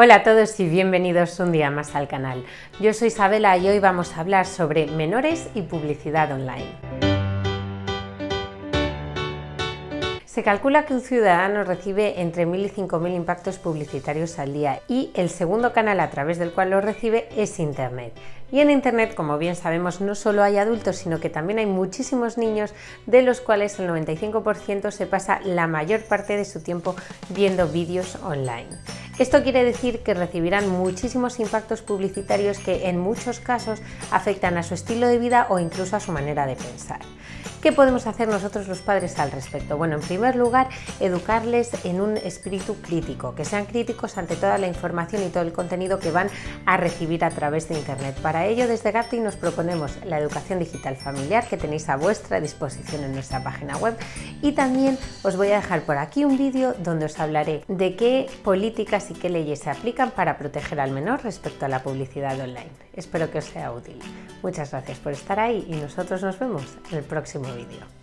Hola a todos y bienvenidos un día más al canal. Yo soy Isabela y hoy vamos a hablar sobre menores y publicidad online. Se calcula que un ciudadano recibe entre 1.000 y 5.000 impactos publicitarios al día y el segundo canal a través del cual lo recibe es Internet. Y en Internet, como bien sabemos, no solo hay adultos, sino que también hay muchísimos niños, de los cuales el 95% se pasa la mayor parte de su tiempo viendo vídeos online. Esto quiere decir que recibirán muchísimos impactos publicitarios que en muchos casos afectan a su estilo de vida o incluso a su manera de pensar. ¿Qué podemos hacer nosotros los padres al respecto? Bueno, en primer lugar, educarles en un espíritu crítico, que sean críticos ante toda la información y todo el contenido que van a recibir a través de Internet. Para ello, desde Gatti nos proponemos la educación digital familiar que tenéis a vuestra disposición en nuestra página web y también os voy a dejar por aquí un vídeo donde os hablaré de qué políticas y qué leyes se aplican para proteger al menor respecto a la publicidad online. Espero que os sea útil. Muchas gracias por estar ahí y nosotros nos vemos en el próximo vídeo.